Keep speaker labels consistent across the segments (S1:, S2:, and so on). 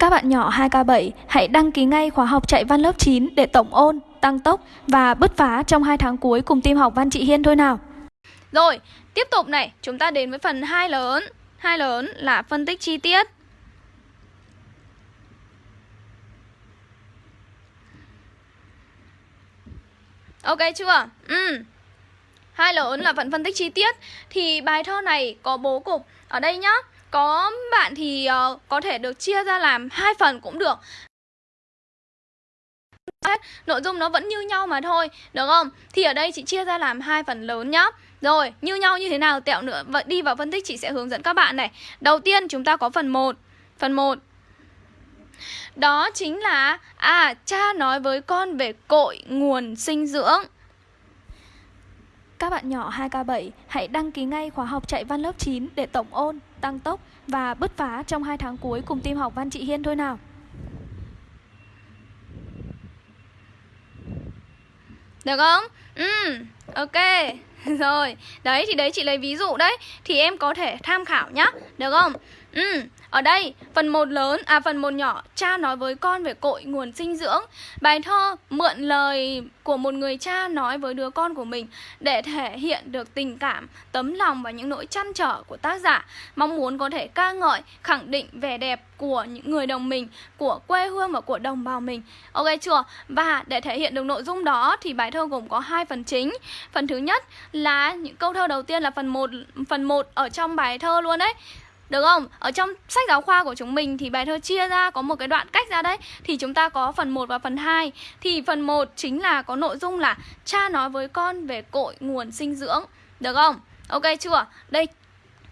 S1: Các bạn nhỏ 2K7 hãy đăng ký ngay khóa học chạy văn lớp 9 để tổng ôn, tăng tốc và bứt phá trong 2 tháng cuối cùng team học Văn Chị Hiên thôi nào.
S2: Rồi, tiếp tục này, chúng ta đến với phần hai lớn. Hai lớn là phân tích chi tiết. Ok chưa? Ừ. Hai lớn là phần phân tích chi tiết Thì bài thơ này có bố cục Ở đây nhá có bạn thì uh, có thể được chia ra làm hai phần cũng được. Nội dung nó vẫn như nhau mà thôi Được không? Thì ở đây chị chia ra làm hai phần lớn nhá. Rồi, như nhau như thế nào tẹo nữa Vậy đi vào phân tích chị sẽ hướng dẫn các bạn này. Đầu tiên chúng ta có phần 1 Phần 1 Đó chính là À, cha nói với con về cội nguồn sinh dưỡng.
S1: Các bạn nhỏ 2K7 hãy đăng ký ngay khóa học chạy văn lớp 9 để tổng ôn, tăng tốc và bứt phá trong 2 tháng cuối cùng team học Văn trị Hiên thôi nào.
S2: Được không? Ừ, ok. Rồi, đấy thì đấy chị lấy ví dụ đấy Thì em có thể tham khảo nhá Được không? Ừ, ở đây phần một lớn, à phần một nhỏ Cha nói với con về cội nguồn sinh dưỡng. Bài thơ mượn lời của một người cha nói với đứa con của mình Để thể hiện được tình cảm, tấm lòng và những nỗi chăn trở của tác giả. Mong muốn có thể ca ngợi, khẳng định vẻ đẹp của những người đồng mình Của quê hương và của đồng bào mình. Ok chưa? Và để thể hiện được nội dung đó thì bài thơ gồm có hai phần chính. Phần thứ nhất là những câu thơ đầu tiên là phần 1 phần 1 ở trong bài thơ luôn đấy được không? Ở trong sách giáo khoa của chúng mình thì bài thơ chia ra có một cái đoạn cách ra đấy Thì chúng ta có phần 1 và phần 2 Thì phần 1 chính là có nội dung là Cha nói với con về cội nguồn sinh dưỡng Được không? Ok chưa? Đây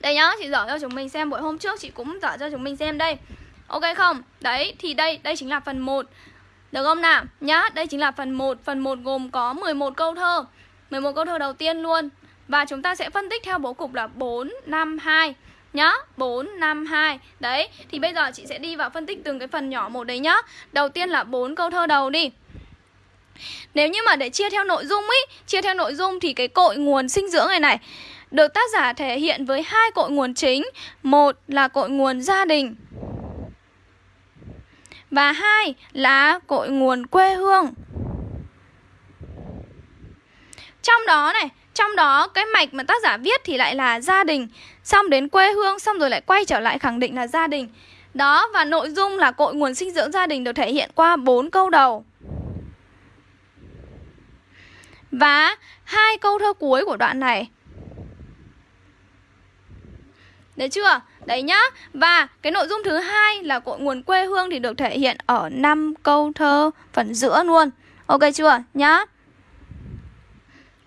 S2: đây nhá, chị dở cho chúng mình xem buổi hôm trước chị cũng dở cho chúng mình xem đây Ok không? Đấy, thì đây, đây chính là phần 1 Được không nào? Nhá, đây chính là phần 1 Phần 1 gồm có 11 câu thơ 11 câu thơ đầu tiên luôn Và chúng ta sẽ phân tích theo bố cục là 4, 5, 2 nhá. 4, 5, 2 Đấy, thì bây giờ chị sẽ đi vào phân tích từng cái phần nhỏ một đấy nhá. Đầu tiên là bốn câu thơ đầu đi. Nếu như mà để chia theo nội dung ý Chia theo nội dung thì cái cội nguồn sinh dưỡng này này Được tác giả thể hiện với hai cội nguồn chính. Một là cội nguồn gia đình. Và hai là cội nguồn quê hương. Trong đó này trong đó, cái mạch mà tác giả viết thì lại là gia đình Xong đến quê hương, xong rồi lại quay trở lại khẳng định là gia đình Đó, và nội dung là cội nguồn sinh dưỡng gia đình được thể hiện qua bốn câu đầu Và hai câu thơ cuối của đoạn này Đấy chưa? Đấy nhá. Và cái nội dung thứ hai là cội nguồn quê hương thì được thể hiện ở năm câu thơ phần giữa luôn. Ok chưa? Nhá.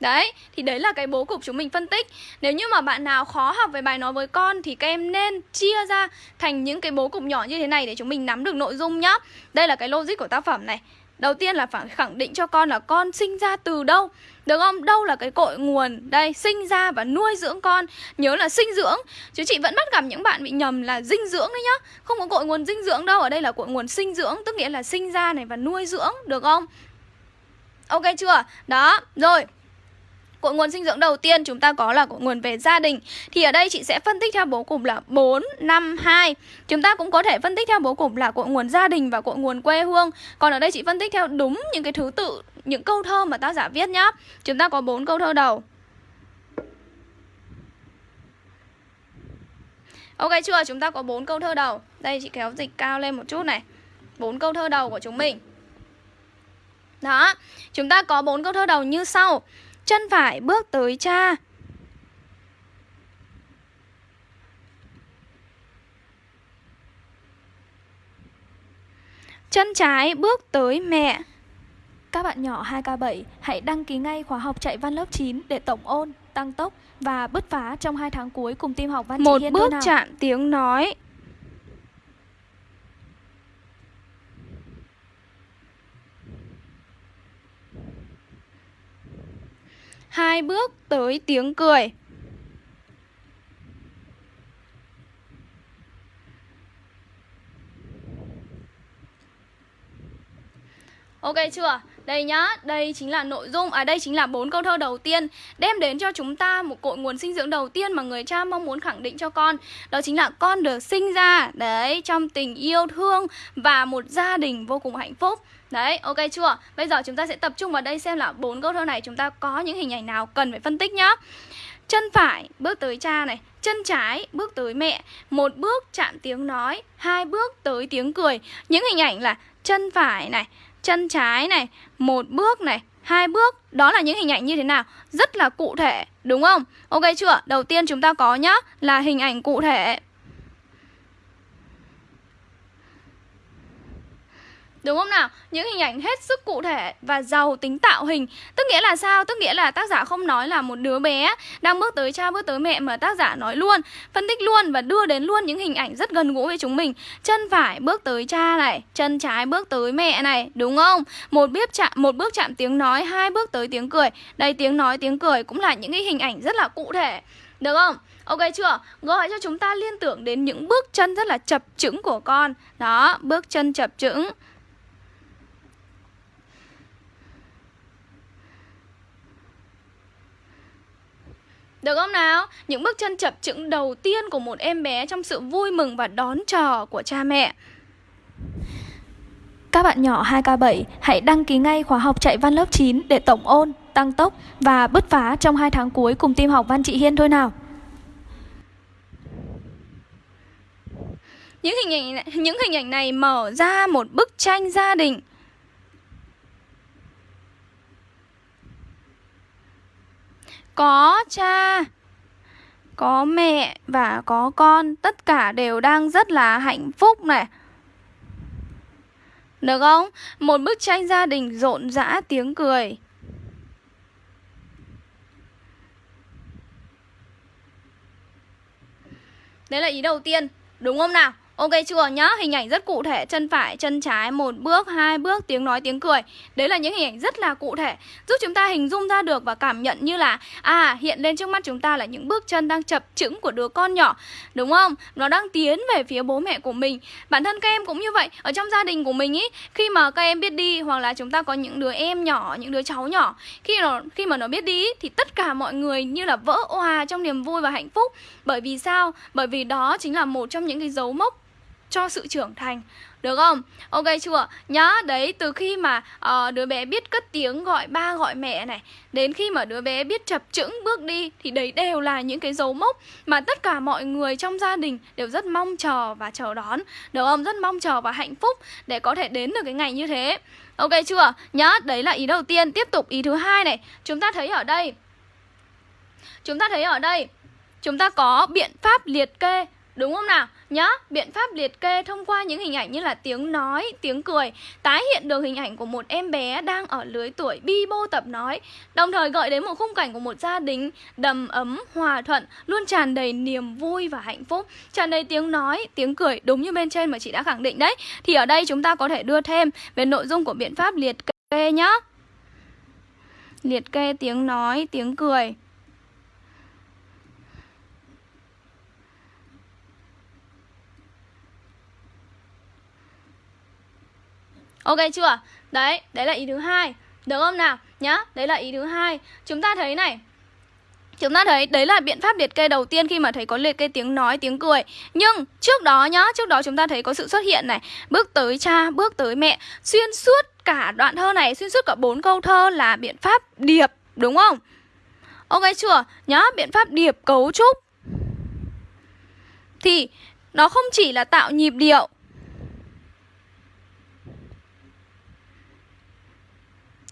S2: Đấy, thì đấy là cái bố cục chúng mình phân tích. Nếu như mà bạn nào khó học về bài nói với con Thì các em nên chia ra thành những cái bố cục nhỏ như thế này Để chúng mình nắm được nội dung nhá. Đây là cái logic của tác phẩm này. Đầu tiên là phải khẳng định cho con là con sinh ra từ đâu. Được không? Đâu là cái cội nguồn? Đây, sinh ra và nuôi dưỡng con. Nhớ là sinh dưỡng. Chứ chị vẫn bắt gặp những bạn bị nhầm là dinh dưỡng đấy nhá. Không có cội nguồn dinh dưỡng đâu. Ở đây là cội nguồn sinh dưỡng Tức nghĩa là sinh ra này và nuôi dưỡng. Được không? Ok chưa? Đó, rồi. Cội nguồn sinh dưỡng đầu tiên chúng ta có là cội nguồn về gia đình. Thì ở đây chị sẽ phân tích theo bố cục là 4, 5, 2 Chúng ta cũng có thể phân tích theo bố cục là cội nguồn gia đình và cội nguồn quê hương. Còn ở đây chị phân tích theo đúng những cái thứ tự, những câu thơ mà tác giả viết nhá. Chúng ta có 4 câu thơ đầu. Ok chưa? Chúng ta có 4 câu thơ đầu. Đây chị kéo dịch cao lên một chút này. 4 câu thơ đầu của chúng mình. Đó. Chúng ta có bốn câu thơ đầu như sau. Chân phải bước tới cha. Chân trái bước tới mẹ.
S1: Các bạn nhỏ 2K7 hãy đăng ký ngay khóa học chạy văn lớp 9 để tổng ôn, tăng tốc và bứt phá trong 2 tháng cuối cùng team học văn
S2: Một
S1: chị Hiên
S2: bước chạm tiếng nói hai bước tới tiếng cười. Ok chưa? Đây nhá, đây chính là nội dung, à đây chính là bốn câu thơ đầu tiên đem đến cho chúng ta một cội nguồn sinh dưỡng đầu tiên mà người cha mong muốn khẳng định cho con. Đó chính là con được sinh ra đấy trong tình yêu thương và một gia đình vô cùng hạnh phúc. Đấy, ok chưa? Bây giờ chúng ta sẽ tập trung vào đây xem là bốn câu thơ này chúng ta có những hình ảnh nào cần phải phân tích nhá. Chân phải bước tới cha này, chân trái bước tới mẹ, một bước chạm tiếng nói, hai bước tới tiếng cười. Những hình ảnh là chân phải này, chân trái này, một bước này, hai bước Đó là những hình ảnh như thế nào? Rất là cụ thể, đúng không? Ok chưa? Đầu tiên chúng ta có nhá Là hình ảnh cụ thể Đúng không nào? Những hình ảnh hết sức cụ thể và giàu tính tạo hình Tức nghĩa là sao? Tức nghĩa là tác giả không nói là một đứa bé đang bước tới cha bước tới mẹ Mà tác giả nói luôn, phân tích luôn và đưa đến luôn những hình ảnh rất gần gũi với chúng mình Chân phải bước tới cha này, chân trái bước tới mẹ này, đúng không? Một bước chạm, một bước chạm tiếng nói, hai bước tới tiếng cười Đây tiếng nói, tiếng cười cũng là những cái hình ảnh rất là cụ thể Được không? Ok chưa? Gọi cho chúng ta liên tưởng đến những bước chân rất là chập chững của con Đó, bước chân chập chững Được không nào? Những bước chân chập chững đầu tiên của một em bé trong sự vui mừng và đón chờ của cha mẹ.
S1: Các bạn nhỏ 2K7 hãy đăng ký ngay khóa học chạy văn lớp 9 để tổng ôn, tăng tốc và bứt phá trong 2 tháng cuối cùng team học văn chị Hiên thôi nào.
S2: Những hình ảnh này, những hình ảnh này mở ra một bức tranh gia đình có, cha. Có mẹ và có con, tất cả đều đang rất là hạnh phúc này. Được không? Một bức tranh gia đình rộn rã tiếng cười. Đấy là ý đầu tiên, đúng không nào? Ok chưa? Nhá, hình ảnh rất cụ thể Chân phải, chân trái, một bước, hai bước Tiếng nói, tiếng cười. Đấy là những hình ảnh rất là cụ thể Giúp chúng ta hình dung ra được và cảm nhận như là À, hiện lên trước mắt chúng ta là những bước chân đang chập chững của đứa con nhỏ. Đúng không? Nó đang tiến về phía bố mẹ của mình. Bản thân các em cũng như vậy. Ở trong gia đình của mình ý Khi mà các em biết đi Hoặc là chúng ta có những đứa em nhỏ, những đứa cháu nhỏ Khi nó khi mà nó biết đi Thì tất cả mọi người như là vỡ òa trong niềm vui và hạnh phúc. Bởi vì sao? Bởi vì đó chính là một trong những cái dấu mốc cho sự trưởng thành được không? Ok chưa? Nhá, đấy từ khi mà uh, đứa bé biết cất tiếng gọi ba gọi mẹ này Đến khi mà đứa bé biết chập chững bước đi Thì đấy đều là những cái dấu mốc Mà tất cả mọi người trong gia đình đều rất mong chờ và chờ đón Được không? Rất mong chờ và hạnh phúc để có thể đến được cái ngày như thế Ok chưa? Nhá, đấy là ý đầu tiên Tiếp tục ý thứ hai này Chúng ta thấy ở đây Chúng ta thấy ở đây Chúng ta có biện pháp liệt kê Đúng không nào? Nhá, biện pháp liệt kê thông qua những hình ảnh như là tiếng nói, tiếng cười Tái hiện được hình ảnh của một em bé đang ở lưới tuổi bi bô tập nói Đồng thời gợi đến một khung cảnh của một gia đình đầm ấm, hòa thuận Luôn tràn đầy niềm vui và hạnh phúc. Tràn đầy tiếng nói, tiếng cười đúng như bên trên mà chị đã khẳng định đấy. Thì ở đây chúng ta có thể đưa thêm về nội dung của biện pháp liệt kê nhá. Liệt kê tiếng nói, tiếng cười. Ok chưa? Đấy, đấy là ý thứ hai. Được không nào? Nhá, đấy là ý thứ hai. Chúng ta thấy này, Chúng ta thấy đấy là biện pháp liệt kê đầu tiên khi mà thấy có liệt kê tiếng nói, tiếng cười Nhưng trước đó nhá, trước đó chúng ta thấy có sự xuất hiện này Bước tới cha, bước tới mẹ Xuyên suốt cả đoạn thơ này, xuyên suốt cả bốn câu thơ là biện pháp điệp, đúng không? Ok chưa? Nhá, biện pháp điệp cấu trúc Thì nó không chỉ là tạo nhịp điệu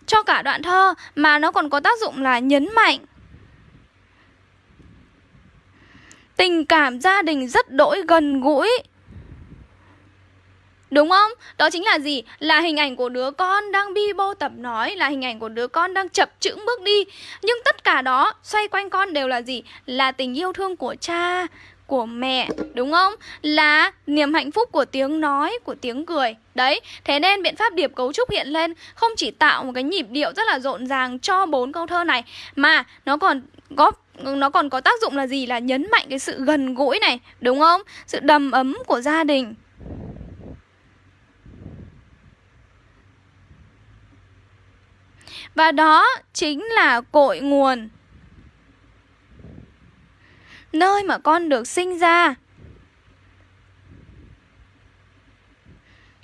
S2: cho cả đoạn thơ mà nó còn có tác dụng là nhấn mạnh tình cảm gia đình rất đỗi gần gũi Đúng không? Đó chính là gì? Là hình ảnh của đứa con đang bi bô tập nói Là hình ảnh của đứa con đang chập chững bước đi Nhưng tất cả đó xoay quanh con đều là gì? Là tình yêu thương của cha, của mẹ đúng không? Là niềm hạnh phúc của tiếng nói, của tiếng cười. Đấy, thế nên biện pháp điệp cấu trúc hiện lên không chỉ tạo một cái nhịp điệu rất là rộn ràng cho bốn câu thơ này mà nó còn góp nó còn có tác dụng là gì là nhấn mạnh cái sự gần gũi này, đúng không? Sự đầm ấm của gia đình. Và đó chính là cội nguồn Nơi mà con được sinh ra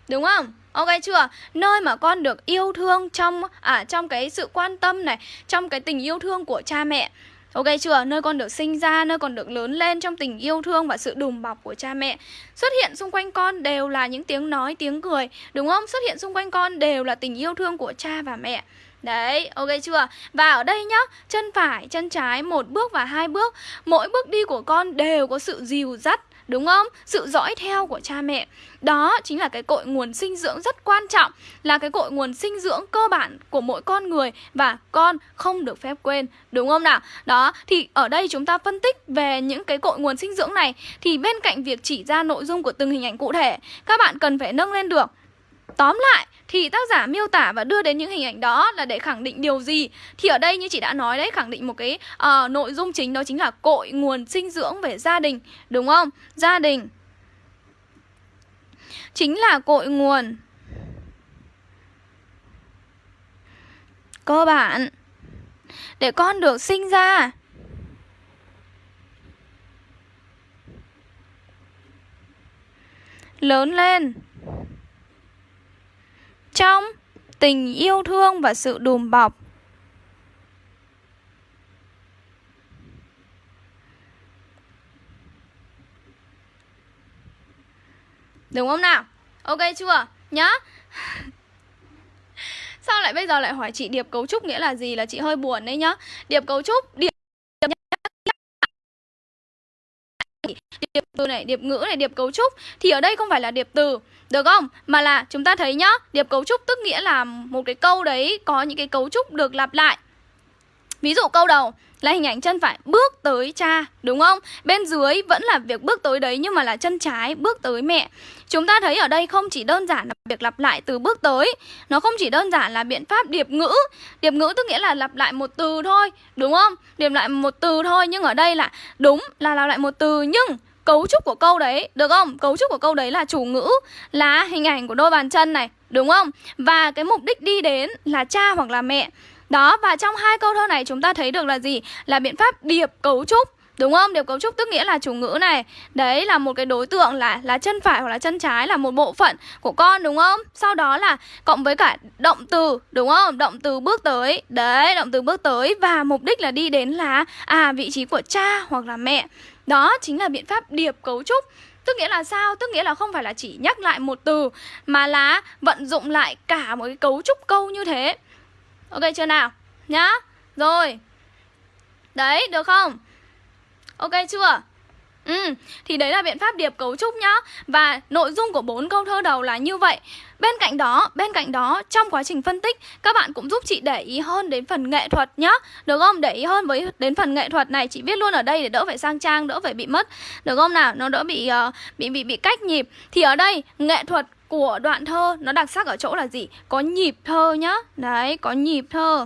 S2: Đúng không? Ok chưa? Nơi mà con được yêu thương trong à trong cái sự quan tâm này, trong cái tình yêu thương của cha mẹ. Ok chưa? Nơi con được sinh ra, nơi con được lớn lên trong tình yêu thương và sự đùm bọc của cha mẹ. Xuất hiện xung quanh con đều là những tiếng nói, tiếng cười, đúng không? Xuất hiện xung quanh con đều là tình yêu thương của cha và mẹ. Đấy, ok chưa? Và ở đây nhá, chân phải, chân trái, một bước và hai bước Mỗi bước đi của con đều có sự dìu dắt Đúng không? Sự dõi theo của cha mẹ Đó chính là cái cội nguồn sinh dưỡng rất quan trọng Là cái cội nguồn sinh dưỡng cơ bản của mỗi con người Và con không được phép quên Đúng không nào? Đó, thì ở đây chúng ta phân tích về những cái cội nguồn sinh dưỡng này Thì bên cạnh việc chỉ ra nội dung của từng hình ảnh cụ thể Các bạn cần phải nâng lên được Tóm lại thì tác giả miêu tả và đưa đến những hình ảnh đó là để khẳng định điều gì? Thì ở đây như chị đã nói đấy, khẳng định một cái uh, nội dung chính đó chính là cội nguồn sinh dưỡng về gia đình, đúng không? Gia đình chính là cội nguồn cơ bản để con được sinh ra. Lớn lên trong tình yêu thương và sự đùm bọc. Đúng không nào? Ok chưa? Nhá. Sao lại bây giờ lại hỏi chị điệp cấu trúc nghĩa là gì là chị hơi buồn đấy nhá. Điệp cấu trúc, điệp điệp từ này, điệp ngữ này, điệp cấu trúc thì ở đây không phải là điệp từ được không? Mà là chúng ta thấy nhá, điệp cấu trúc tức nghĩa là một cái câu đấy có những cái cấu trúc được lặp lại. Ví dụ câu đầu là hình ảnh chân phải bước tới cha, đúng không? Bên dưới vẫn là việc bước tới đấy nhưng mà là chân trái bước tới mẹ. Chúng ta thấy ở đây không chỉ đơn giản là việc lặp lại từ bước tới Nó không chỉ đơn giản là biện pháp điệp ngữ Điệp ngữ tức nghĩa là lặp lại một từ thôi Đúng không? Điệp lại một từ thôi Nhưng ở đây là đúng là lặp lại một từ Nhưng cấu trúc của câu đấy được không? Cấu trúc của câu đấy là chủ ngữ là hình ảnh của đôi bàn chân này đúng không? Và cái mục đích đi đến là cha hoặc là mẹ. Đó và trong hai câu thơ này chúng ta thấy được là gì? Là biện pháp điệp cấu trúc Đúng không? Điệp cấu trúc tức nghĩa là chủ ngữ này. Đấy là một cái đối tượng là là chân phải hoặc là chân trái là một bộ phận của con đúng không? Sau đó là cộng với cả động từ đúng không? Động từ bước tới. Đấy, động từ bước tới. Và mục đích là đi đến là À vị trí của cha hoặc là mẹ đó chính là biện pháp điệp cấu trúc Tức nghĩa là sao? Tức nghĩa là không phải là chỉ nhắc lại một từ Mà là vận dụng lại cả một cái cấu trúc câu như thế Ok chưa nào? Nhá Rồi Đấy, được không? Ok chưa? Ừ, thì đấy là biện pháp điệp cấu trúc nhá Và nội dung của bốn câu thơ đầu là như vậy Bên cạnh đó, bên cạnh đó trong quá trình phân tích các bạn cũng giúp chị để ý hơn đến phần nghệ thuật nhá. Được không? Để ý hơn với đến phần nghệ thuật này chị viết luôn ở đây để đỡ phải sang trang, đỡ phải bị mất. Được không nào? Nó đỡ bị uh, bị bị bị cách nhịp. Thì ở đây nghệ thuật của đoạn thơ nó đặc sắc ở chỗ là gì? Có nhịp thơ nhá. Đấy, có nhịp thơ.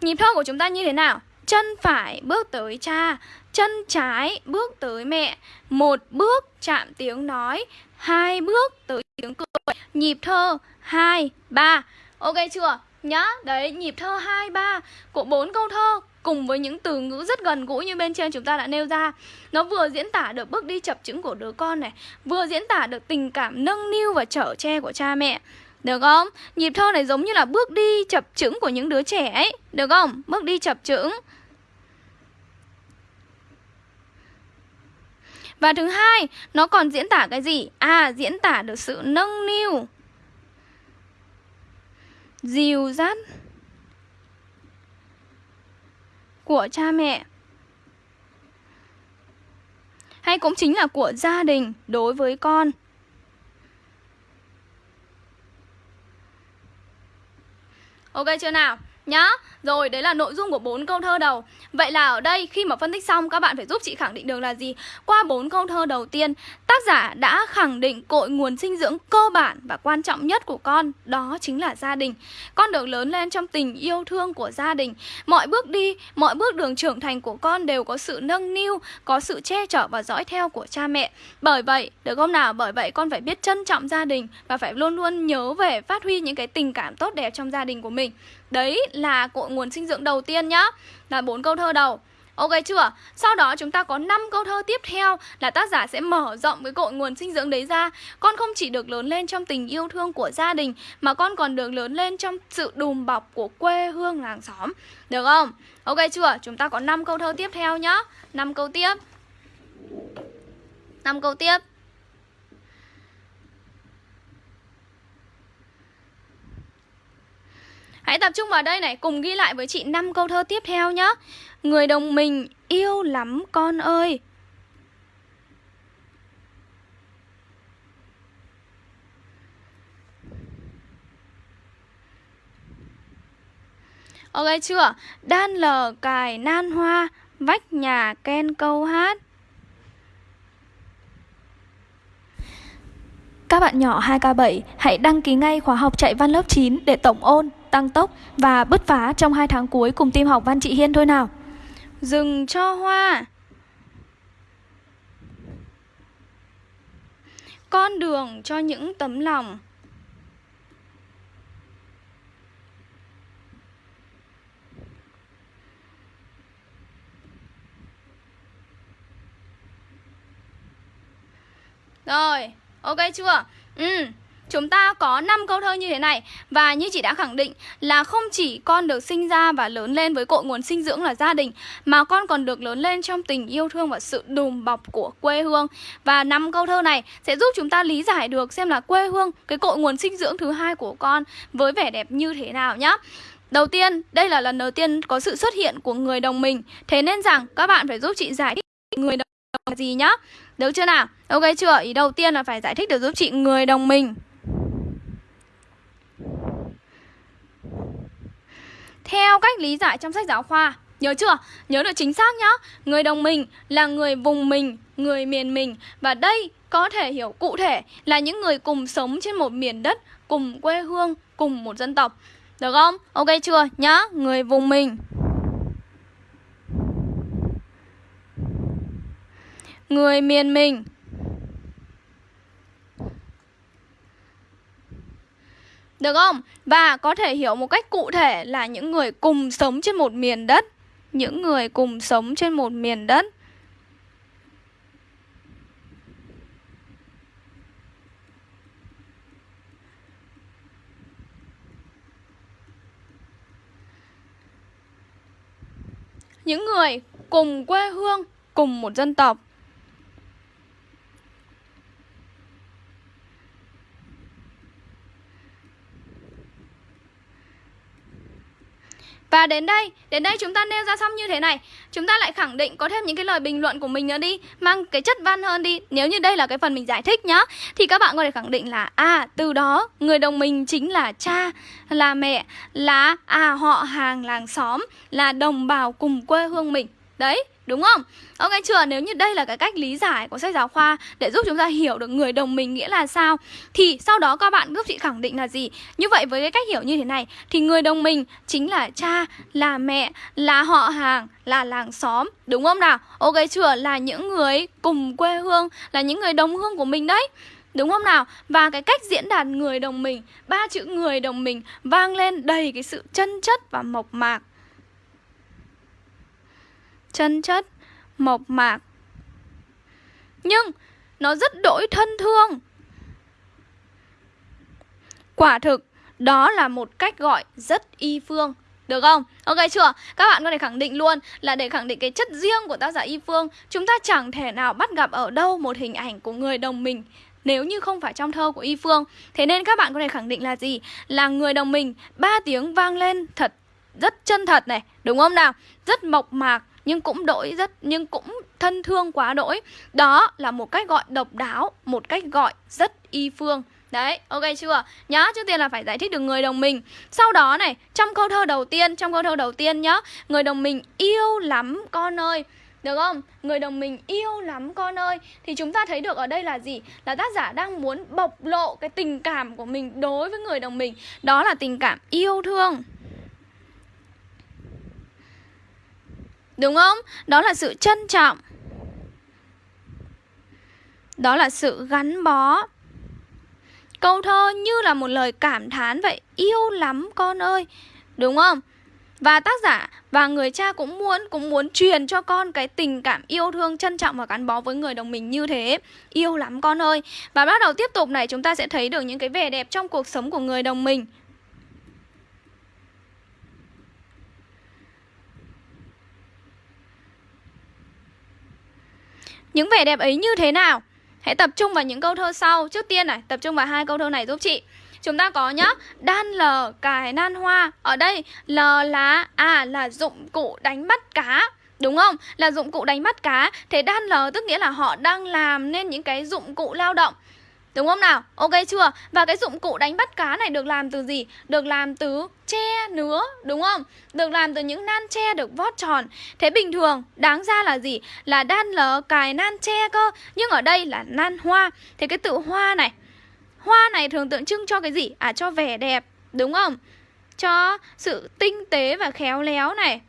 S2: Nhịp thơ của chúng ta như thế nào? Chân phải bước tới cha Chân trái bước tới mẹ. Một bước chạm tiếng nói Hai bước tới tiếng cười. Nhịp thơ 2, 3 Ok chưa? Nhá, đấy nhịp thơ 2, 3 của bốn câu thơ cùng với những từ ngữ rất gần gũi như bên trên chúng ta đã nêu ra. Nó vừa diễn tả được bước đi chập chững của đứa con này Vừa diễn tả được tình cảm nâng niu và chở che của cha mẹ. Được không? Nhịp thơ này giống như là bước đi chập chững của những đứa trẻ ấy. Được không? Bước đi chập chững. Và thứ hai, nó còn diễn tả cái gì? À, diễn tả được sự nâng niu Dìu dắt Của cha mẹ Hay cũng chính là của gia đình đối với con Ok chưa nào? Nhá. Rồi đấy là nội dung của bốn câu thơ đầu. Vậy là ở đây khi mà phân tích xong các bạn phải giúp chị khẳng định được là gì? Qua bốn câu thơ đầu tiên Tác giả đã khẳng định cội nguồn sinh dưỡng cơ bản và quan trọng nhất của con Đó chính là gia đình. Con được lớn lên trong tình yêu thương của gia đình. Mọi bước đi, mọi bước đường trưởng thành của con đều có sự nâng niu Có sự che chở và dõi theo của cha mẹ. Bởi vậy, được không nào? Bởi vậy con phải biết trân trọng gia đình Và phải luôn luôn nhớ về phát huy những cái tình cảm tốt đẹp trong gia đình của mình. Đấy là cội nguồn sinh dưỡng đầu tiên nhá Là bốn câu thơ đầu Ok chưa? Sau đó chúng ta có 5 câu thơ tiếp theo là tác giả sẽ mở rộng cái cội nguồn sinh dưỡng đấy ra. Con không chỉ được lớn lên trong tình yêu thương của gia đình, mà con còn được lớn lên trong sự đùm bọc của quê hương làng xóm. Được không? Ok chưa? Chúng ta có 5 câu thơ tiếp theo nhá. 5 câu tiếp. 5 câu tiếp. Hãy tập trung vào đây này, cùng ghi lại với chị 5 câu thơ tiếp theo nhé. Người đồng mình yêu lắm con ơi. Ok chưa? Đan lờ cài nan hoa, vách nhà ken câu hát.
S1: Các bạn nhỏ 2K7 hãy đăng ký ngay khóa học chạy văn lớp 9 để tổng ôn, tăng tốc và bứt phá trong hai tháng cuối cùng team học văn chị Hiên thôi nào.
S2: Dừng cho hoa. Con đường cho những tấm lòng. Rồi, ok chưa? Ừ, chúng ta có 5 câu thơ như thế này. Và như chị đã khẳng định là không chỉ con được sinh ra và lớn lên với cội nguồn sinh dưỡng là gia đình Mà con còn được lớn lên trong tình yêu thương và sự đùm bọc của quê hương. Và năm câu thơ này sẽ giúp chúng ta lý giải được xem là quê hương, cái cội nguồn sinh dưỡng thứ hai của con với vẻ đẹp như thế nào nhá. Đầu tiên, đây là lần đầu tiên có sự xuất hiện của người đồng mình. Thế nên rằng các bạn phải giúp chị giải thích người đồng là gì nhá. Được chưa nào? Ok chưa? Ý đầu tiên là phải giải thích được giúp chị người đồng mình. Theo cách lý giải trong sách giáo khoa Nhớ chưa? Nhớ được chính xác nhá Người đồng mình là người vùng mình, người miền mình Và đây có thể hiểu cụ thể là những người cùng sống trên một miền đất Cùng quê hương, cùng một dân tộc Được không? Ok chưa? Nhá, người vùng mình Người miền mình Được không? Và có thể hiểu một cách cụ thể là những người cùng sống trên một miền đất. Những người cùng sống trên một miền đất. Những người cùng quê hương, cùng một dân tộc. Và đến đây, đến đây chúng ta nêu ra xong như thế này. Chúng ta lại khẳng định có thêm những cái lời bình luận của mình nữa đi Mang cái chất văn hơn đi. Nếu như đây là cái phần mình giải thích nhá Thì các bạn có thể khẳng định là À từ đó người đồng mình chính là cha Là mẹ Là à họ hàng làng xóm Là đồng bào cùng quê hương mình. Đấy Đúng không? Ok chưa? Nếu như đây là cái cách lý giải của sách giáo khoa để giúp chúng ta hiểu được người đồng mình nghĩa là sao thì sau đó các bạn giúp chị khẳng định là gì? Như vậy với cái cách hiểu như thế này thì người đồng mình chính là cha, là mẹ, là họ hàng, là làng xóm, đúng không nào? Ok chưa? Là những người cùng quê hương, là những người đồng hương của mình đấy. Đúng không nào? Và cái cách diễn đạt người đồng mình Ba chữ người đồng mình vang lên đầy cái sự chân chất và mộc mạc chân chất, mộc mạc. Nhưng nó rất đổi thân thương. Quả thực, đó là một cách gọi rất y phương. Được không? Ok chưa? Các bạn có thể khẳng định luôn là để khẳng định cái chất riêng của tác giả Y Phương Chúng ta chẳng thể nào bắt gặp ở đâu một hình ảnh của người đồng mình nếu như không phải trong thơ của Y Phương Thế nên các bạn có thể khẳng định là gì? Là người đồng mình ba tiếng vang lên thật rất chân thật này Đúng không nào? Rất mộc mạc nhưng cũng đổi rất nhưng cũng thân thương quá đỗi đó là một cách gọi độc đáo một cách gọi rất y phương. Đấy, ok chưa? Nhá, trước tiên là phải giải thích được người đồng mình. Sau đó này, trong câu thơ đầu tiên Trong câu thơ đầu tiên nhá Người đồng mình yêu lắm con ơi. Được không? Người đồng mình yêu lắm con ơi. Thì chúng ta thấy được ở đây là gì? Là tác giả đang muốn bộc lộ cái tình cảm của mình đối với người đồng mình. Đó là tình cảm yêu thương. Đúng không? Đó là sự trân trọng Đó là sự gắn bó Câu thơ như là một lời cảm thán vậy, Yêu lắm con ơi Đúng không? Và tác giả và người cha cũng muốn cũng muốn truyền cho con cái tình cảm yêu thương, trân trọng và gắn bó với người đồng mình như thế. Yêu lắm con ơi. Và bắt đầu tiếp tục này, chúng ta sẽ thấy được những cái vẻ đẹp trong cuộc sống của người đồng mình. Những vẻ đẹp ấy như thế nào? Hãy tập trung vào những câu thơ sau. Trước tiên này, tập trung vào hai câu thơ này giúp chị. Chúng ta có nhá Đan lờ cài nan hoa Ở đây lờ là À là dụng cụ đánh bắt cá Đúng không? Là dụng cụ đánh bắt cá Thế đan lờ tức nghĩa là họ đang làm nên những cái dụng cụ lao động Đúng không nào? Ok chưa? Và cái dụng cụ đánh bắt cá này được làm từ gì? Được làm từ tre nứa, đúng không? Được làm từ những nan tre được vót tròn Thế bình thường, đáng ra là gì? Là đan lờ cài nan tre cơ Nhưng ở đây là nan hoa Thế cái tự hoa này Hoa này thường tượng trưng cho cái gì? À cho vẻ đẹp, đúng không? Cho sự tinh tế và khéo léo này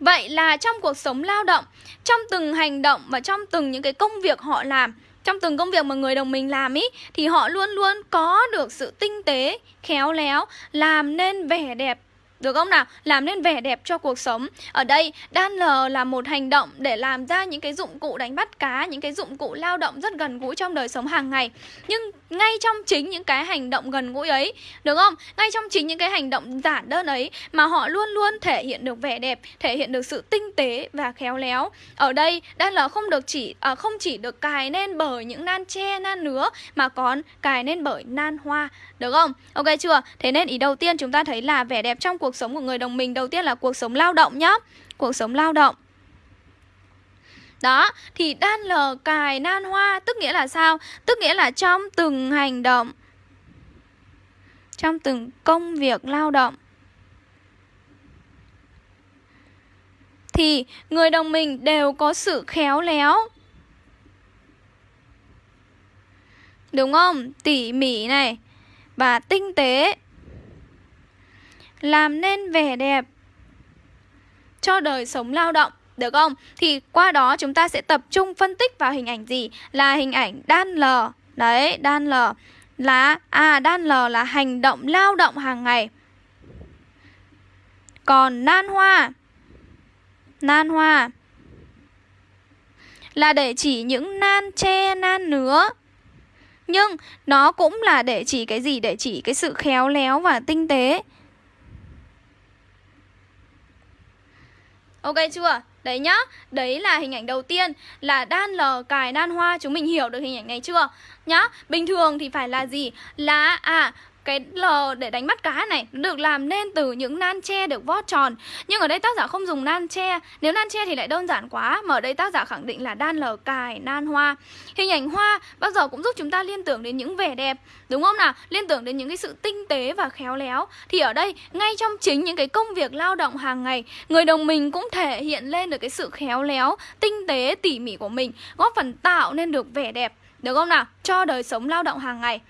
S2: Vậy là trong cuộc sống lao động, trong từng hành động và trong từng những cái công việc họ làm trong từng công việc mà người đồng mình làm ý thì họ luôn luôn có được sự tinh tế, khéo léo, làm nên vẻ đẹp được không nào? Làm nên vẻ đẹp cho cuộc sống Ở đây đan lờ là một hành động để làm ra những cái dụng cụ đánh bắt cá Những cái dụng cụ lao động rất gần gũi trong đời sống hàng ngày Nhưng ngay trong chính những cái hành động gần gũi ấy Được không? Ngay trong chính những cái hành động giản đơn ấy Mà họ luôn luôn thể hiện được vẻ đẹp Thể hiện được sự tinh tế và khéo léo Ở đây đan lờ không được chỉ à, không chỉ được cài nên bởi những nan tre, nan nứa Mà còn cài nên bởi nan hoa Được không? Ok chưa? Thế nên ý đầu tiên chúng ta thấy là vẻ đẹp trong cuộc cuộc sống của người đồng mình đầu tiên là cuộc sống lao động nhá. Cuộc sống lao động. Đó, thì đan lờ cài nan hoa tức nghĩa là sao? Tức nghĩa là trong từng hành động Trong từng công việc lao động Thì người đồng mình đều có sự khéo léo. Đúng không? Tỉ mỉ này Và tinh tế làm nên vẻ đẹp cho đời sống lao động được không? Thì qua đó chúng ta sẽ tập trung phân tích vào hình ảnh gì? Là hình ảnh đan lờ. Đấy, đan lờ là à đan lờ là hành động lao động hàng ngày. Còn nan hoa nan hoa là để chỉ những nan tre nan nứa. Nhưng nó cũng là để chỉ cái gì? Để chỉ cái sự khéo léo và tinh tế. Ok chưa? Đấy nhá, đấy là hình ảnh đầu tiên là đan lờ cài đan hoa Chúng mình hiểu được hình ảnh này chưa? Nhá, bình thường thì phải là gì? Là, à, cái lờ để đánh bắt cá này được làm nên từ những nan tre được vót tròn. Nhưng ở đây tác giả không dùng nan tre. Nếu nan tre thì lại đơn giản quá, mà ở đây tác giả khẳng định là đan lờ cài, nan hoa. Hình ảnh hoa bao giờ cũng giúp chúng ta liên tưởng đến những vẻ đẹp, đúng không nào? Liên tưởng đến những cái sự tinh tế và khéo léo. Thì ở đây, ngay trong chính những cái công việc lao động hàng ngày, người đồng mình cũng thể hiện lên được cái sự khéo léo, tinh tế, tỉ mỉ của mình, góp phần tạo nên được vẻ đẹp được không nào? Cho đời sống lao động hàng ngày.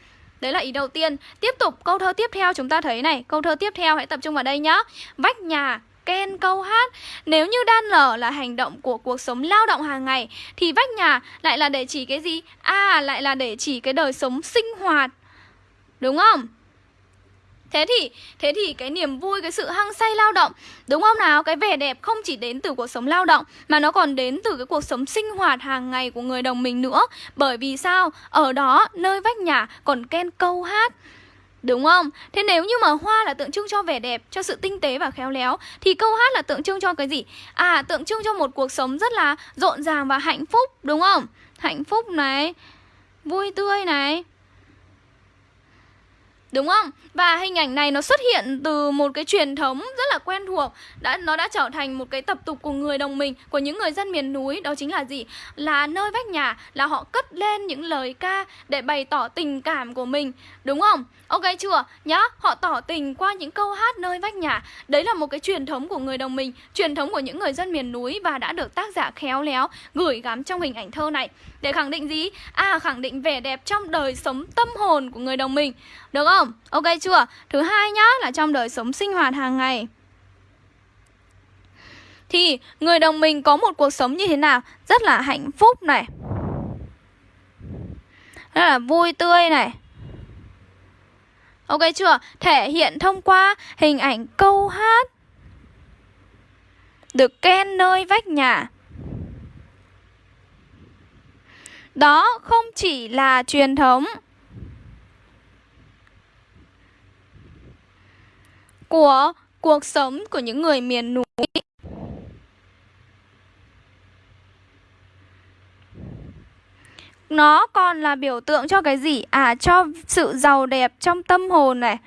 S2: Đấy là ý đầu tiên. Tiếp tục, câu thơ tiếp theo chúng ta thấy này. Câu thơ tiếp theo hãy tập trung vào đây nhá. Vách nhà, ken câu hát. Nếu như đan lở là hành động của cuộc sống lao động hàng ngày, Thì vách nhà lại là để chỉ cái gì? À lại là để chỉ cái đời sống sinh hoạt. Đúng không? Thế thì thế thì cái niềm vui, cái sự hăng say lao động Đúng không nào? Cái vẻ đẹp không chỉ đến từ cuộc sống lao động Mà nó còn đến từ cái cuộc sống sinh hoạt hàng ngày của người đồng mình nữa Bởi vì sao? Ở đó, nơi vách nhà còn ken câu hát Đúng không? Thế nếu như mà hoa là tượng trưng cho vẻ đẹp, cho sự tinh tế và khéo léo Thì câu hát là tượng trưng cho cái gì? À, tượng trưng cho một cuộc sống rất là rộn ràng và hạnh phúc, đúng không? Hạnh phúc này, vui tươi này Đúng không? Và hình ảnh này nó xuất hiện từ một cái truyền thống rất là quen thuộc đã Nó đã trở thành một cái tập tục của người đồng mình Của những người dân miền núi Đó chính là gì? Là nơi vách nhà Là họ cất lên những lời ca Để bày tỏ tình cảm của mình Đúng không? Ok chưa? Nhá, họ tỏ tình qua những câu hát nơi vách nhà Đấy là một cái truyền thống của người đồng mình Truyền thống của những người dân miền núi Và đã được tác giả khéo léo gửi gắm trong hình ảnh thơ này Để khẳng định gì? À, khẳng định vẻ đẹp trong đời sống tâm hồn của người đồng mình Được không? Ok chưa? Thứ hai nhá, là trong đời sống sinh hoạt hàng ngày. Thì người đồng mình có một cuộc sống như thế nào? Rất là hạnh phúc này. Rất là vui tươi này. Ok chưa? Thể hiện thông qua hình ảnh câu hát. Được ken nơi vách nhà. Đó không chỉ là truyền thống. Của cuộc sống của những người miền núi Nó còn là biểu tượng cho cái gì? À cho sự giàu đẹp trong tâm hồn này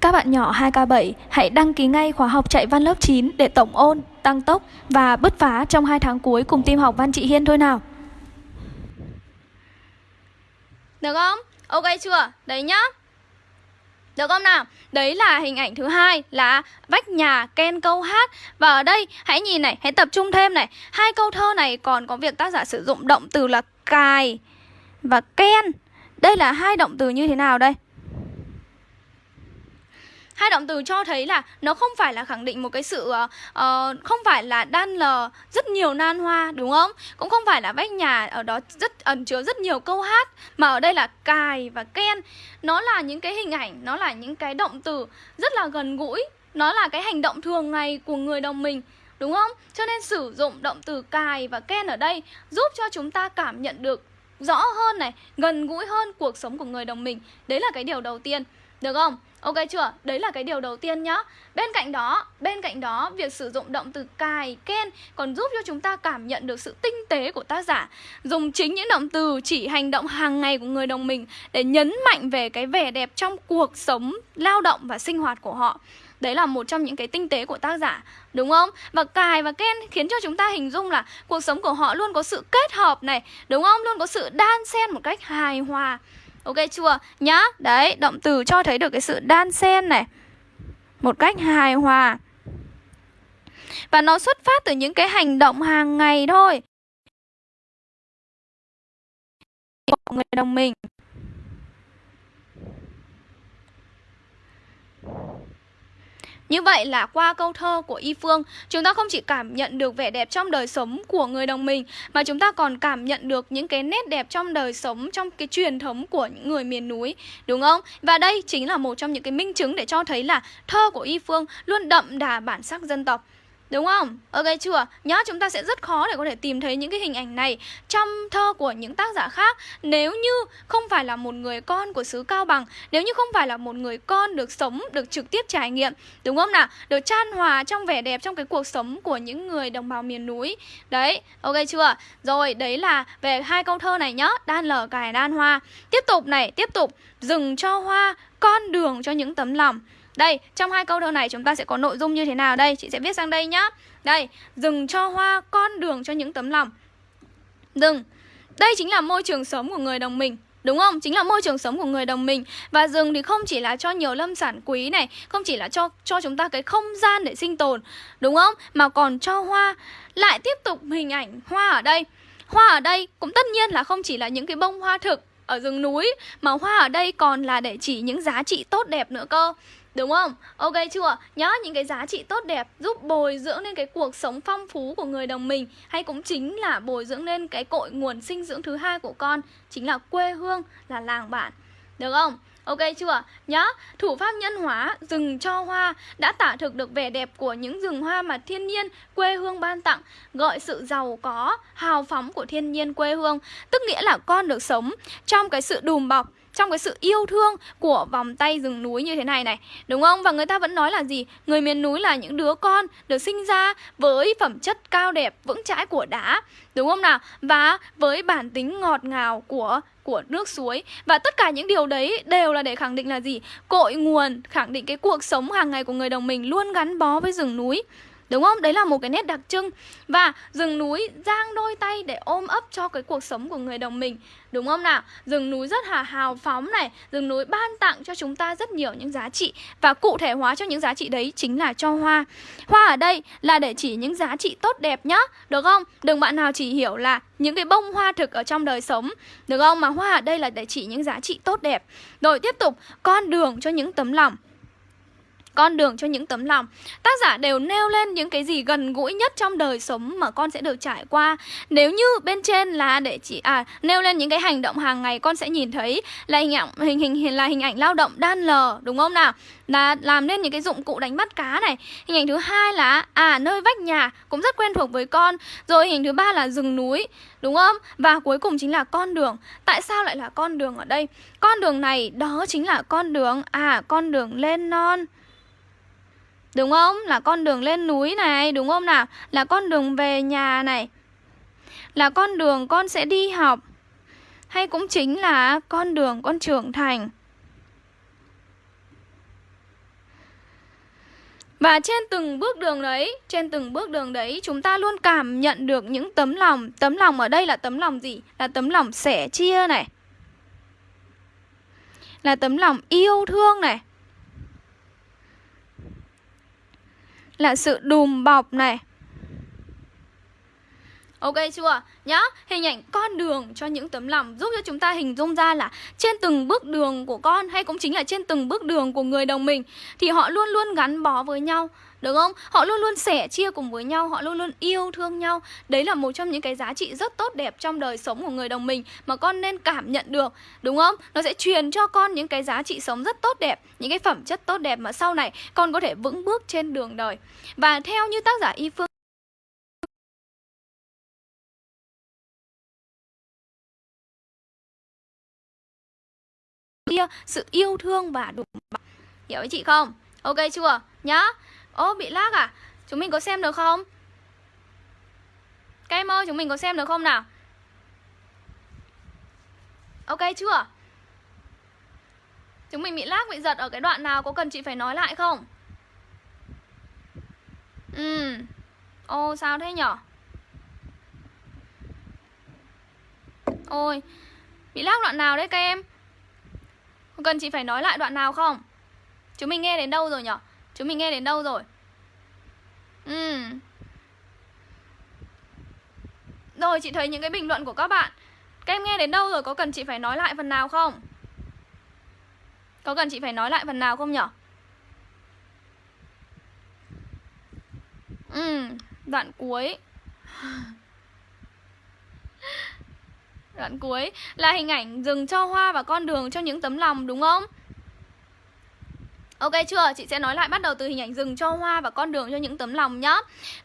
S1: Các bạn nhỏ 2K7 hãy đăng ký ngay khóa học chạy văn lớp 9 để tổng ôn, tăng tốc và bứt phá trong 2 tháng cuối cùng team học văn chị Hiên thôi nào
S2: Được không? Ok chưa? Đấy nhá được không nào? Đấy là hình ảnh thứ hai là vách nhà ken câu hát Và ở đây hãy nhìn này, hãy tập trung thêm này Hai câu thơ này còn có việc tác giả sử dụng động từ là cài và ken Đây là hai động từ như thế nào đây? Hai động từ cho thấy là nó không phải là khẳng định một cái sự uh, không phải là đan lờ rất nhiều nan hoa đúng không cũng không phải là vách nhà ở đó rất ẩn chứa rất nhiều câu hát mà ở đây là cài và ken nó là những cái hình ảnh nó là những cái động từ rất là gần gũi nó là cái hành động thường ngày của người đồng mình Đúng không? Cho nên sử dụng động từ cài và ken ở đây giúp cho chúng ta cảm nhận được rõ hơn này, gần gũi hơn cuộc sống của người đồng mình. Đấy là cái điều đầu tiên. Được không? Ok chưa? Đấy là cái điều đầu tiên nhá. Bên cạnh đó, bên cạnh đó việc sử dụng động từ cài, ken còn giúp cho chúng ta cảm nhận được sự tinh tế của tác giả. Dùng chính những động từ chỉ hành động hàng ngày của người đồng mình để nhấn mạnh về cái vẻ đẹp trong cuộc sống, lao động và sinh hoạt của họ. Đấy là một trong những cái tinh tế của tác giả Đúng không? Và cài và ken khiến cho chúng ta hình dung là Cuộc sống của họ luôn có sự kết hợp này Đúng không? Luôn có sự đan xen một cách hài hòa Ok chưa? Nhá Đấy, động từ cho thấy được cái sự đan xen này. Một cách hài hòa. Và nó xuất phát từ những cái hành động hàng ngày thôi. Người đồng mình. Như vậy là qua câu thơ của Y Phương, chúng ta không chỉ cảm nhận được vẻ đẹp trong đời sống của người đồng mình mà chúng ta còn cảm nhận được những cái nét đẹp trong đời sống trong cái truyền thống của những người miền núi, đúng không? Và đây chính là một trong những cái minh chứng để cho thấy là thơ của Y Phương luôn đậm đà bản sắc dân tộc. Đúng không? Ok chưa? nhớ chúng ta sẽ rất khó để có thể tìm thấy những cái hình ảnh này trong thơ của những tác giả khác Nếu như không phải là một người con của xứ Cao Bằng Nếu như không phải là một người con được sống, được trực tiếp trải nghiệm Đúng không nào? Được chan hòa trong vẻ đẹp trong cái cuộc sống của những người đồng bào miền núi Đấy, ok chưa? Rồi, đấy là về hai câu thơ này nhá Đan lở cải đan hoa Tiếp tục này, tiếp tục Dừng cho hoa, con đường cho những tấm lòng đây, trong hai câu thơ này chúng ta sẽ có nội dung như thế nào đây? Chị sẽ viết sang đây nhá. Đây, rừng cho hoa, con đường cho những tấm lòng. Rừng. Đây chính là môi trường sống của người đồng mình. Đúng không? Chính là môi trường sống của người đồng mình Và rừng thì không chỉ là cho nhiều lâm sản quý này Không chỉ là cho cho chúng ta cái không gian để sinh tồn Đúng không? Mà còn cho hoa Lại tiếp tục hình ảnh hoa ở đây Hoa ở đây cũng tất nhiên là không chỉ là những cái bông hoa thực ở rừng núi Mà hoa ở đây còn là để chỉ những giá trị tốt đẹp nữa cơ Đúng không? Ok chưa? Nhớ những cái giá trị tốt đẹp giúp bồi dưỡng lên cái cuộc sống phong phú của người đồng mình Hay cũng chính là bồi dưỡng lên cái cội nguồn sinh dưỡng thứ hai của con Chính là quê hương, là làng bản Được không? Ok chưa? Nhớ, thủ pháp nhân hóa rừng cho hoa đã tả thực được vẻ đẹp của những rừng hoa mà thiên nhiên quê hương ban tặng, gợi sự giàu có, hào phóng của thiên nhiên quê hương, tức nghĩa là con được sống trong cái sự đùm bọc trong cái sự yêu thương của vòng tay rừng núi như thế này này, đúng không? Và người ta vẫn nói là gì? Người miền núi là những đứa con được sinh ra với phẩm chất cao đẹp, vững chãi của đá, đúng không nào? Và với bản tính ngọt ngào của của nước suối. Và tất cả những điều đấy đều là để khẳng định là gì? Cội nguồn, khẳng định cái cuộc sống hàng ngày của người đồng mình luôn gắn bó với rừng núi. Đúng không? Đấy là một cái nét đặc trưng. Và rừng núi giang đôi tay để ôm ấp cho cái cuộc sống của người đồng mình. Đúng không nào? Rừng núi rất là hào phóng này. Rừng núi ban tặng cho chúng ta rất nhiều những giá trị. Và cụ thể hóa cho những giá trị đấy chính là cho hoa. Hoa ở đây là để chỉ những giá trị tốt đẹp nhá. Được không? Đừng bạn nào chỉ hiểu là những cái bông hoa thực ở trong đời sống. Được không? Mà hoa ở đây là để chỉ những giá trị tốt đẹp. Rồi tiếp tục, Con đường cho những tấm lòng con đường cho những tấm lòng. Tác giả đều nêu lên những cái gì gần gũi nhất trong đời sống mà con sẽ được trải qua. Nếu như bên trên là để chỉ à nêu lên những cái hành động hàng ngày, con sẽ nhìn thấy là hình ảnh, hình hình là hình ảnh lao động đan lờ, đúng không nào? Là làm nên những cái dụng cụ đánh bắt cá này. Hình ảnh thứ hai là à nơi vách nhà cũng rất quen thuộc với con. Rồi hình thứ ba là rừng núi, đúng không? Và cuối cùng chính là con đường. Tại sao lại là con đường ở đây? Con đường này đó chính là con đường à con đường lên non. Đúng không? Là con đường lên núi này, đúng không nào? Là con đường về nhà này. Là con đường con sẽ đi học. Hay cũng chính là con đường con trưởng thành. Và trên từng bước đường đấy, trên từng bước đường đấy chúng ta luôn cảm nhận được những tấm lòng Tấm lòng ở đây là tấm lòng gì? Là tấm lòng sẻ chia này Là tấm lòng yêu thương này là sự đùm bọc này Ok chưa? Nhá, hình ảnh con đường cho những tấm lòng giúp cho chúng ta hình dung ra là trên từng bước đường của con hay cũng chính là trên từng bước đường của người đồng mình thì họ luôn luôn gắn bó với nhau. Được không? Họ luôn luôn sẻ chia cùng với nhau, họ luôn luôn yêu thương nhau. Đấy là một trong những cái giá trị rất tốt đẹp trong đời sống của người đồng mình mà con nên cảm nhận được, đúng không? Nó sẽ truyền cho con những cái giá trị sống rất tốt đẹp, những cái phẩm chất tốt đẹp mà sau này con có thể vững bước trên đường đời. Và theo như tác giả Y Phương sự yêu thương và đủ hiểu với chị không ok chưa nhá ô, bị lag à? Chúng mình có xem được không? Các em ơi, chúng mình có xem được không nào? Ok chưa? Chúng mình bị lag bị giật ở cái đoạn nào? Có cần chị phải nói lại không? Ừ. Ô, sao thế nhở? Ôi, bị lag đoạn nào đấy các em Cần chị phải nói lại đoạn nào không? Chúng mình nghe đến đâu rồi nhở? Chúng mình nghe đến đâu rồi? Ừ. Rồi chị thấy những cái bình luận của các bạn Các em nghe đến đâu rồi? Có cần chị phải nói lại phần nào không? Có cần chị phải nói lại phần nào không nhở? Ừ, đoạn cuối Đoạn cuối là hình ảnh rừng cho hoa và con đường cho những tấm lòng đúng không? Ok chưa? Chị sẽ nói lại bắt đầu từ hình ảnh rừng cho hoa và con đường cho những tấm lòng nhá.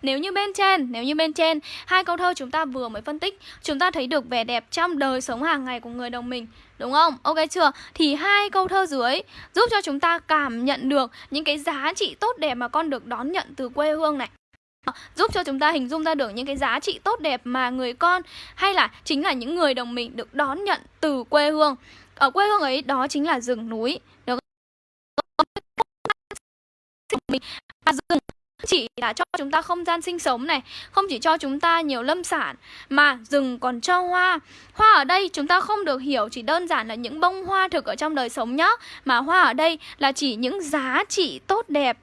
S2: Nếu như bên trên, nếu như bên trên hai câu thơ chúng ta vừa mới phân tích, chúng ta thấy được vẻ đẹp trong đời sống hàng ngày của người đồng mình, đúng không? Ok chưa? Thì hai câu thơ dưới giúp cho chúng ta cảm nhận được những cái giá trị tốt đẹp mà con được đón nhận từ quê hương này giúp cho chúng ta hình dung ra được những cái giá trị tốt đẹp mà người con hay là chính là những người đồng mình được đón nhận từ quê hương ở quê hương ấy đó chính là rừng núi và rừng chỉ là cho chúng ta không gian sinh sống này, Không chỉ cho chúng ta nhiều lâm sản, Mà rừng còn cho hoa. Hoa ở đây chúng ta không được hiểu, chỉ đơn giản là những bông hoa thực ở trong đời sống nhá. Mà hoa ở đây là chỉ những giá trị tốt đẹp.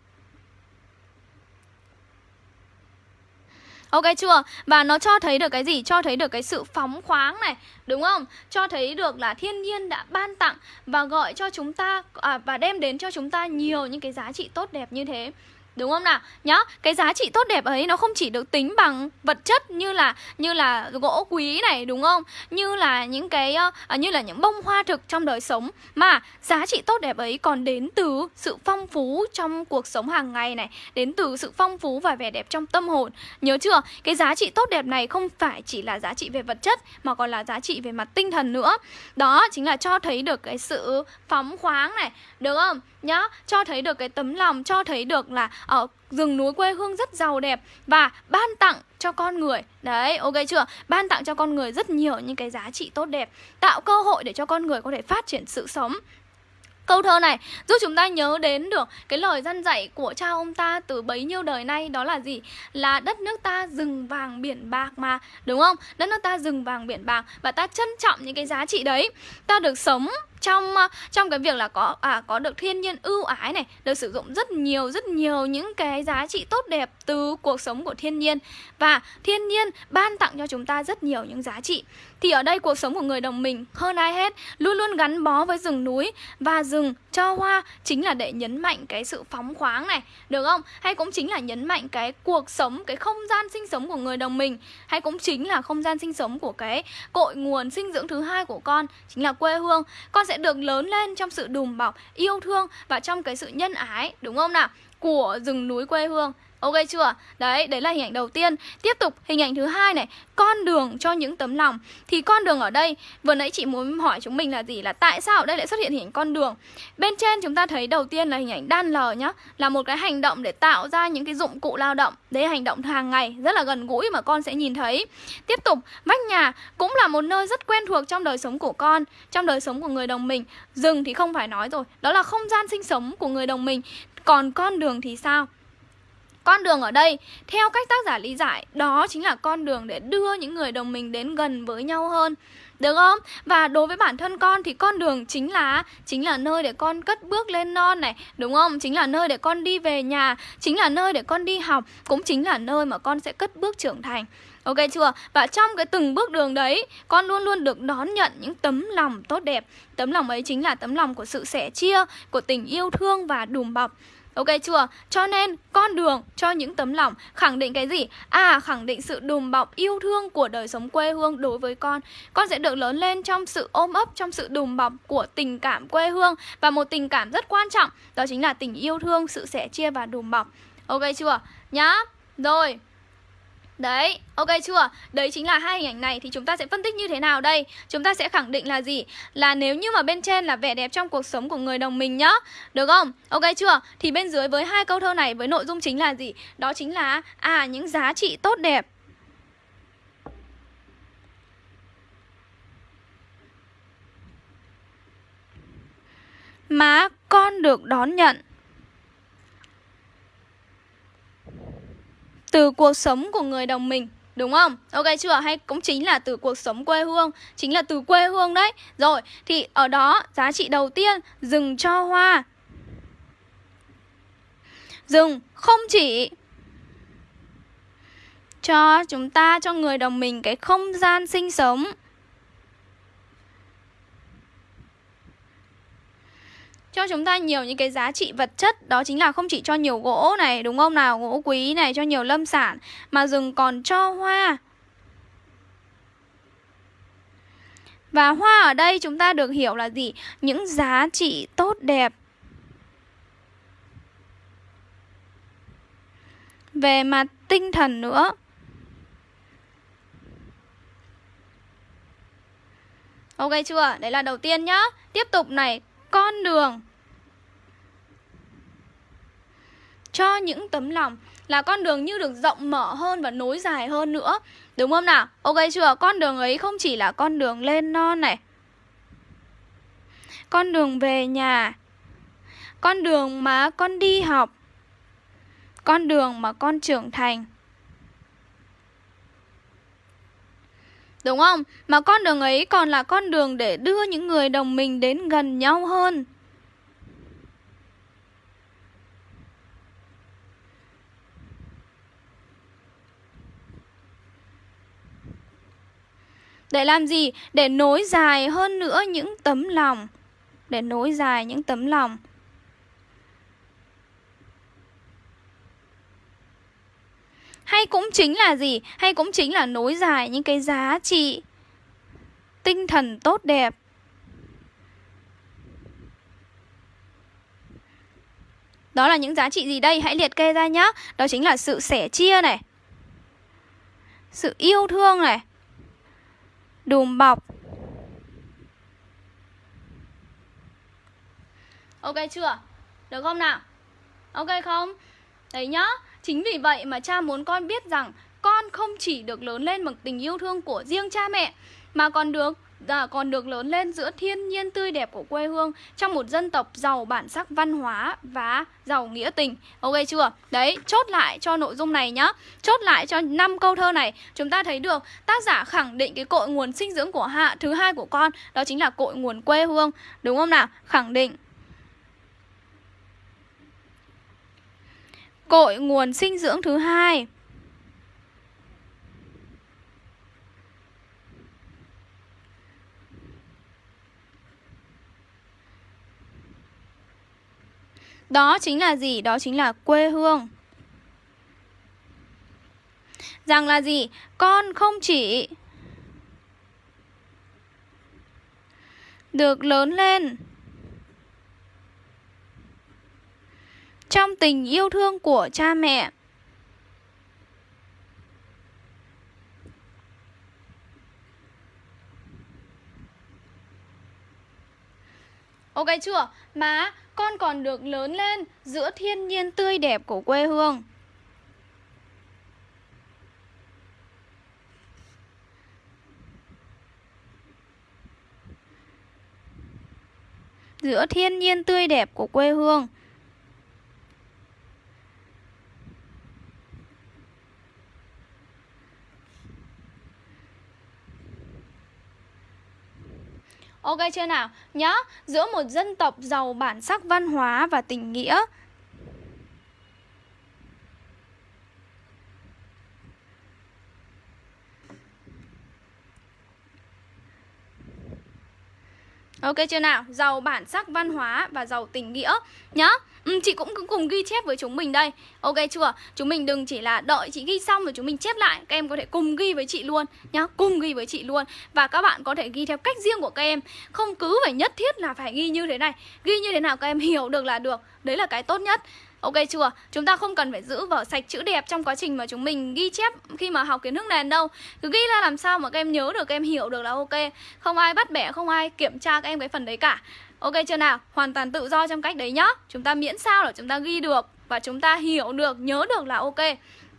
S2: Ok chưa? Và nó cho thấy được cái gì? Cho thấy được cái sự phóng khoáng này Đúng không? Cho thấy được là thiên nhiên đã ban tặng Và gọi cho chúng ta à, Và đem đến cho chúng ta nhiều những cái giá trị tốt đẹp như thế Đúng không nào? Nhá, cái giá trị tốt đẹp ấy nó không chỉ được tính bằng vật chất như là như là gỗ quý này đúng không? Như là những cái uh, như là những bông hoa thực trong đời sống mà giá trị tốt đẹp ấy còn đến từ sự phong phú trong cuộc sống hàng ngày này, đến từ sự phong phú và vẻ đẹp trong tâm hồn. Nhớ chưa? Cái giá trị tốt đẹp này không phải chỉ là giá trị về vật chất mà còn là giá trị về mặt tinh thần nữa. Đó chính là cho thấy được cái sự phóng khoáng này, được không? Nhá, cho thấy được cái tấm lòng, cho thấy được là ở rừng núi quê hương rất giàu đẹp và ban tặng cho con người Đấy, ok chưa? Ban tặng cho con người rất nhiều những cái giá trị tốt đẹp Tạo cơ hội để cho con người có thể phát triển sự sống Câu thơ này giúp chúng ta nhớ đến được cái lời dân dạy của cha ông ta từ bấy nhiêu đời nay đó là gì? Là đất nước ta rừng vàng biển bạc mà, đúng không? Đất nước ta rừng vàng biển bạc và ta trân trọng những cái giá trị đấy. Ta được sống trong ờ, trong cái việc là có à có được thiên nhiên ưu ái này, được sử dụng rất nhiều rất nhiều những cái giá trị tốt đẹp từ cuộc sống của thiên nhiên và thiên nhiên ban tặng cho chúng ta rất nhiều những giá trị. Thì ở đây cuộc sống của người đồng mình hơn ai hết luôn luôn gắn bó với rừng núi và rừng cho hoa chính là để nhấn mạnh cái sự phóng khoáng này, được không? Hay cũng chính là nhấn mạnh cái cuộc sống, cái không gian sinh sống của người đồng mình, hay cũng chính là không gian sinh sống của cái cội nguồn sinh dưỡng thứ hai của con, chính là quê hương. Con sẽ sẽ được lớn lên trong sự đùm bọc, yêu thương và trong cái sự nhân ái, đúng không nào? Của rừng núi quê hương Ok chưa? Đấy, đấy là hình ảnh đầu tiên. Tiếp tục hình ảnh thứ hai này. Con đường cho những tấm lòng. Thì con đường ở đây Vừa nãy chị muốn hỏi chúng mình là gì? Là tại sao ở đây lại xuất hiện hình ảnh con đường? Bên trên chúng ta thấy đầu tiên là hình ảnh đan lờ nhá. Là một cái hành động để tạo ra những cái dụng cụ lao động. Đấy hành động hàng ngày Rất là gần gũi mà con sẽ nhìn thấy. Tiếp tục vách nhà cũng là một nơi rất quen thuộc trong đời sống của con Trong đời sống của người đồng mình. Rừng thì không phải nói rồi Đó là không gian sinh sống của người đồng mình. Còn con đường thì sao? Con đường ở đây, theo cách tác giả lý giải, đó chính là con đường để đưa những người đồng mình đến gần với nhau hơn. Được không? Và đối với bản thân con thì con đường chính là chính là nơi để con cất bước lên non này, đúng không? Chính là nơi để con đi về nhà, chính là nơi để con đi học, cũng chính là nơi mà con sẽ cất bước trưởng thành. Ok chưa? Và trong cái từng bước đường đấy, con luôn luôn được đón nhận những tấm lòng tốt đẹp. Tấm lòng ấy chính là tấm lòng của sự sẻ chia, của tình yêu thương và đùm bọc. Ok chưa? Cho nên con đường cho những tấm lòng khẳng định cái gì? À khẳng định sự đùm bọc yêu thương của đời sống quê hương đối với con Con sẽ được lớn lên trong sự ôm ấp, trong sự đùm bọc của tình cảm quê hương Và một tình cảm rất quan trọng đó chính là tình yêu thương, sự sẻ chia và đùm bọc Ok chưa? Nhá Rồi Đấy, ok chưa? Đấy chính là hai hình ảnh này thì chúng ta sẽ phân tích như thế nào đây? Chúng ta sẽ khẳng định là gì? Là nếu như mà bên trên là vẻ đẹp trong cuộc sống của người đồng mình nhá Được không? Ok chưa? Thì bên dưới với hai câu thơ này với nội dung chính là gì? Đó chính là À, những giá trị tốt đẹp Mà con được đón nhận từ cuộc sống của người đồng mình Đúng không? Ok chưa? Hay cũng chính là từ cuộc sống quê hương Chính là từ quê hương đấy Rồi, thì ở đó giá trị đầu tiên Rừng cho hoa Rừng không chỉ Cho chúng ta, cho người đồng mình Cái không gian sinh sống cho chúng ta nhiều những cái giá trị vật chất, đó chính là không chỉ cho nhiều gỗ này, đúng không nào? Gỗ quý này, cho nhiều lâm sản, mà rừng còn cho hoa. Và hoa ở đây chúng ta được hiểu là gì? Những giá trị tốt đẹp. Về mặt tinh thần nữa. Ok chưa? Đấy là đầu tiên nhá. Tiếp tục này con đường. Cho những tấm lòng là con đường như được rộng mở hơn và nối dài hơn nữa. Đúng không nào? Ok chưa? Con đường ấy không chỉ là con đường lên non này. Con đường về nhà. Con đường mà con đi học. Con đường mà con trưởng thành. Đúng không? Mà con đường ấy còn là con đường để đưa những người đồng mình đến gần nhau hơn. Để làm gì? Để nối dài hơn nữa những tấm lòng. Để nối dài những tấm lòng. Hay cũng chính là gì? Hay cũng chính là nối dài những cái giá trị tinh thần tốt đẹp Đó là những giá trị gì đây? Hãy liệt kê ra nhá. Đó chính là sự sẻ chia này. Sự yêu thương này. Đùm bọc. Ok chưa? Được không nào? Ok không? Đấy nhá. Chính vì vậy mà cha muốn con biết rằng con không chỉ được lớn lên bằng tình yêu thương của riêng cha mẹ mà còn được à, còn được lớn lên giữa thiên nhiên tươi đẹp của quê hương trong một dân tộc giàu bản sắc văn hóa và giàu nghĩa tình. Ok chưa? Đấy, chốt lại cho nội dung này nhá. Chốt lại cho năm câu thơ này, chúng ta thấy được tác giả khẳng định cái cội nguồn sinh dưỡng của hạ thứ hai của con, đó chính là cội nguồn quê hương, đúng không nào? Khẳng định cội nguồn sinh dưỡng thứ hai Đó chính là gì? Đó chính là quê hương Rằng là gì? Con không chỉ Được lớn lên Trong tình yêu thương của cha mẹ Ok chưa? Mà con còn được lớn lên giữa thiên nhiên tươi đẹp của quê hương. Giữa thiên nhiên tươi đẹp của quê hương. Ok chưa nào? Nhá, giữa một dân tộc giàu bản sắc văn hóa và tình nghĩa Ok chưa nào? Giàu bản sắc văn hóa và giàu tình nghĩa. Nhá. Ừ, chị cũng cùng ghi chép với chúng mình đây. Ok chưa? Chúng mình đừng chỉ là đợi chị ghi xong rồi chúng mình chép lại. Các em có thể cùng ghi với chị luôn. Nhá Cùng ghi với chị luôn. Và các bạn có thể ghi theo cách riêng của các em. Không cứ phải nhất thiết là phải ghi như thế này. Ghi như thế nào các em hiểu được là được. Đấy là cái tốt nhất. Ok chưa? Chúng ta không cần phải giữ vở sạch chữ đẹp trong quá trình mà chúng mình ghi chép khi mà học kiến thức nền đâu. Cứ ghi ra làm sao mà các em nhớ được, các em hiểu được là ok. Không ai bắt bẻ, không ai kiểm tra các em cái phần đấy cả. Ok chưa nào? Hoàn toàn tự do trong cách đấy nhá. Chúng ta miễn sao là chúng ta ghi được Và chúng ta hiểu được, nhớ được là ok.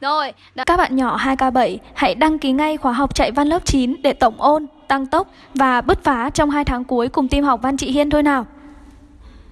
S2: Rồi
S1: đã... Các bạn nhỏ 2K7 hãy đăng ký ngay khóa học chạy văn lớp 9 để tổng ôn, tăng tốc và bứt phá trong 2 tháng cuối cùng team học văn chị Hiên thôi nào.